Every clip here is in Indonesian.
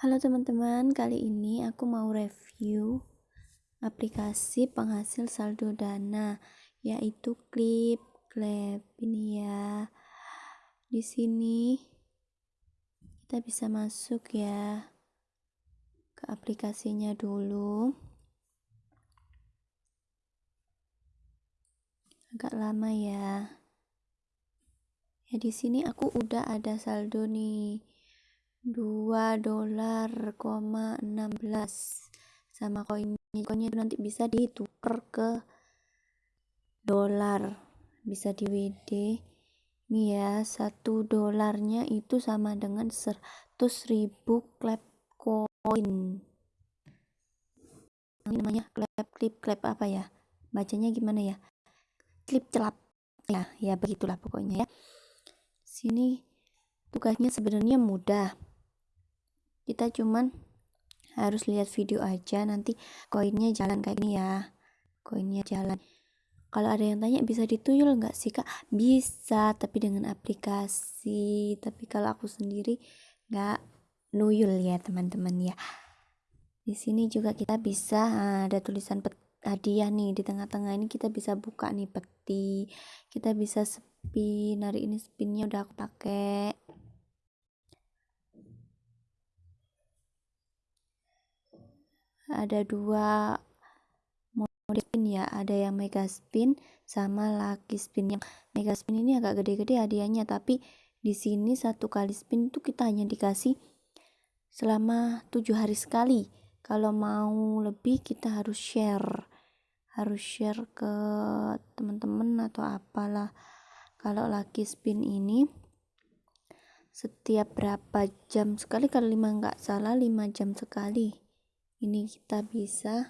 Halo teman-teman, kali ini aku mau review aplikasi penghasil saldo dana yaitu Clip Clap ini ya. Di sini kita bisa masuk ya ke aplikasinya dulu. Agak lama ya. Ya di sini aku udah ada saldo nih 2 dolar koma 16 sama koinnya koinnya nanti bisa ditukar ke dolar. Bisa di WD ini ya satu dolarnya itu sama dengan 100 ribu klep koin. Ini namanya klep klip klep apa ya? Bacanya gimana ya? Klip celap. Ya ya begitulah pokoknya ya. Sini tugasnya sebenarnya mudah kita cuman harus lihat video aja nanti koinnya jalan kayak gini ya. Koinnya jalan. Kalau ada yang tanya bisa dituyul nggak sih kak? Bisa tapi dengan aplikasi. Tapi kalau aku sendiri nggak nuyul ya teman-teman ya. Di sini juga kita bisa ah, ada tulisan hadiah nih. Di tengah-tengah ini kita bisa buka nih peti. Kita bisa spin. Hari ini spinnya udah aku pakai ada dua mode spin ya ada yang mega spin sama lucky spin. Yang mega spin ini agak gede-gede hadiahnya tapi di sini satu kali spin itu kita hanya dikasih selama tujuh hari sekali. Kalau mau lebih kita harus share. Harus share ke teman-teman atau apalah. Kalau lucky spin ini setiap berapa jam sekali? Kalau lima nggak salah lima jam sekali ini kita bisa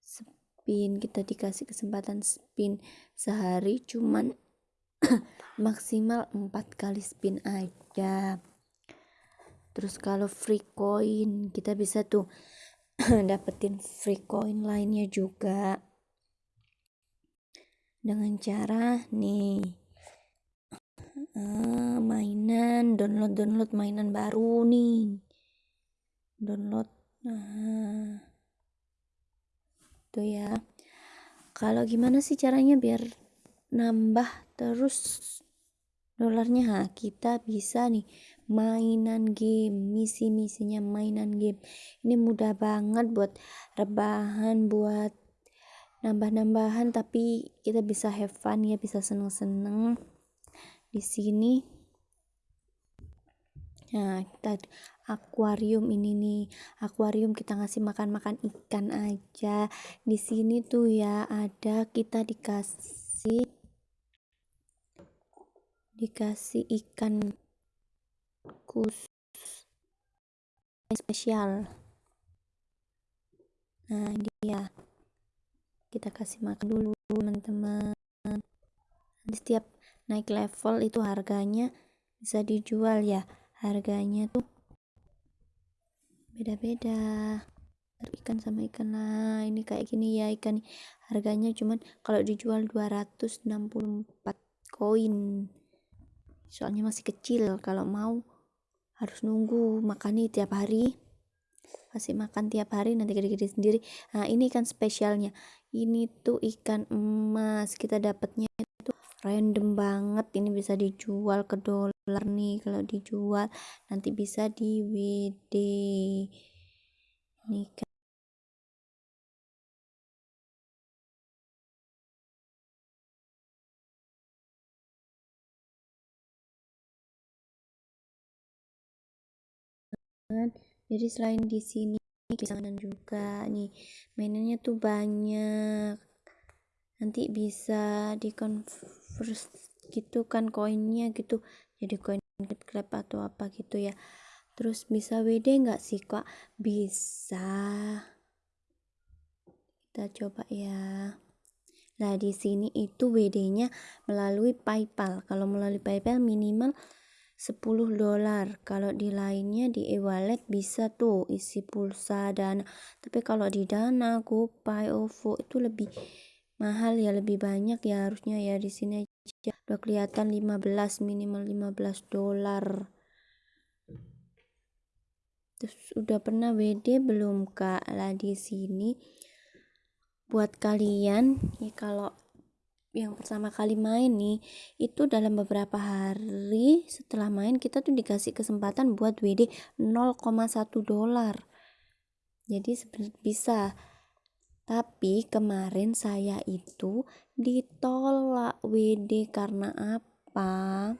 spin kita dikasih kesempatan spin sehari cuman maksimal 4 kali spin aja. Terus kalau free coin kita bisa tuh dapetin free coin lainnya juga. Dengan cara nih uh, mainan download download mainan baru nih. Download Nah, itu ya. Kalau gimana sih caranya biar nambah terus dolarnya? Ha, kita bisa nih mainan game, misi-misinya mainan game. Ini mudah banget buat rebahan, buat nambah-nambahan tapi kita bisa have fun ya, bisa seneng-seneng. Di sini Nah, kita akuarium ini nih. Akuarium kita ngasih makan-makan ikan aja. Di sini tuh ya ada kita dikasih dikasih ikan khusus spesial. Nah, dia kita kasih makan dulu teman-teman. Setiap naik level itu harganya bisa dijual ya harganya tuh beda-beda. Ikan sama ikan. Lah ini kayak gini ya ikan. Harganya cuman kalau dijual 264 koin. Soalnya masih kecil. Kalau mau harus nunggu. Makannya tiap hari. Kasih makan tiap hari nanti gede-gede sendiri. Nah ini ikan spesialnya. Ini tuh ikan emas. Kita dapatnya itu random banget. Ini bisa dijual ke dolar dolar nih kalau dijual nanti bisa di WD nih kan. Jadi selain di sini kisanan juga nih mainannya tuh banyak. Nanti bisa di convert gitu kan koinnya gitu. Jadi koin grab atau apa gitu ya. Terus bisa WD nggak sih kak? Bisa. Kita coba ya. Nah di sini itu WD nya melalui PayPal. Kalau melalui PayPal minimal 10 dolar. Kalau di lainnya di e-wallet bisa tuh isi pulsa dana tapi kalau di dana GoPay OVO itu lebih mahal ya lebih banyak ya harusnya ya di sini aja. Udah kelihatan 15 minimal 15 dolar. Sudah pernah WD belum kak? Lah di sini buat kalian ya kalau yang pertama kali main nih itu dalam beberapa hari setelah main kita tuh dikasih kesempatan buat WD 0,1 dolar. Jadi bisa tapi kemarin saya itu ditolak WD karena apa?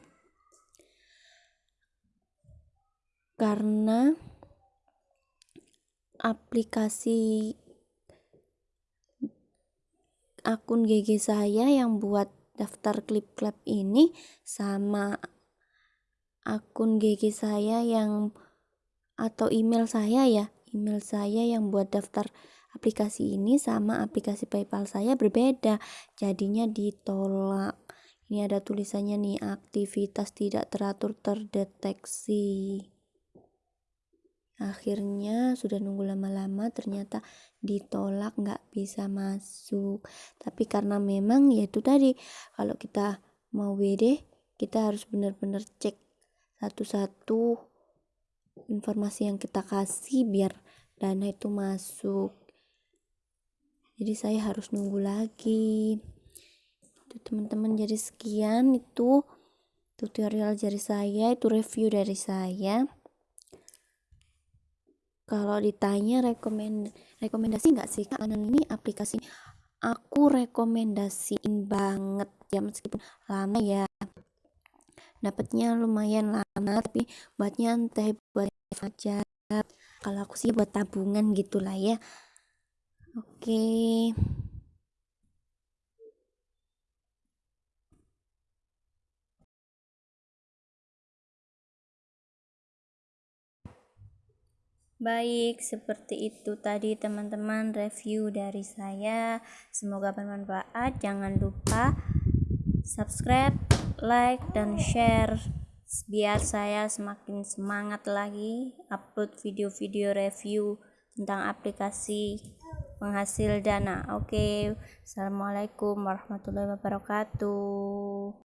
Karena aplikasi akun GG saya yang buat daftar klip klip ini sama akun GG saya yang atau email saya ya email saya yang buat daftar aplikasi ini sama aplikasi PayPal saya berbeda. Jadinya ditolak. Ini ada tulisannya nih aktivitas tidak teratur terdeteksi. Akhirnya sudah nunggu lama-lama ternyata ditolak nggak bisa masuk. Tapi karena memang ya itu tadi kalau kita mau WD kita harus benar-benar cek satu-satu informasi yang kita kasih biar dana itu masuk jadi saya harus nunggu lagi. Itu teman-teman jadi sekian itu tutorial dari saya itu review dari saya. Kalau ditanya rekomend rekomendasi nggak sih karena ini aplikasi aku rekomendasiin banget. Ya meskipun lama ya. Dapatnya lumayan lama tapi buat nyantai buat aja. Kalau aku sih buat tabungan gitulah ya oke Baik, seperti itu tadi teman-teman review dari saya. Semoga bermanfaat. Jangan lupa subscribe, like, dan share biar saya semakin semangat lagi upload video-video review tentang aplikasi penghasil dana. Oke, Assalamualaikum warahmatullahi wabarakatuh.